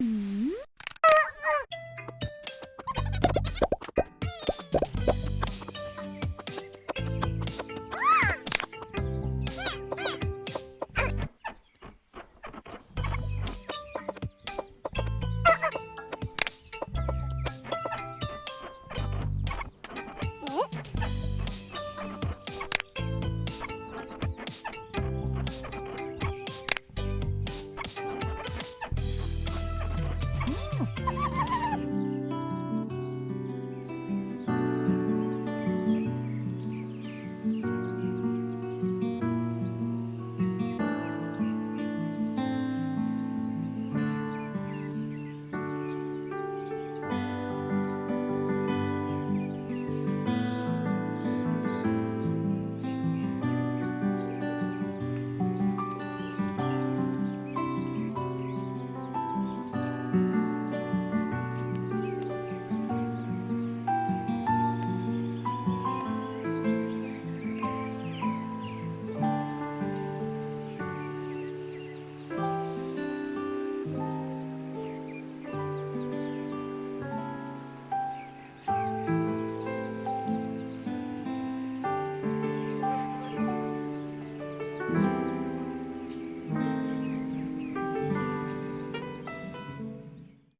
음? 어? Oh.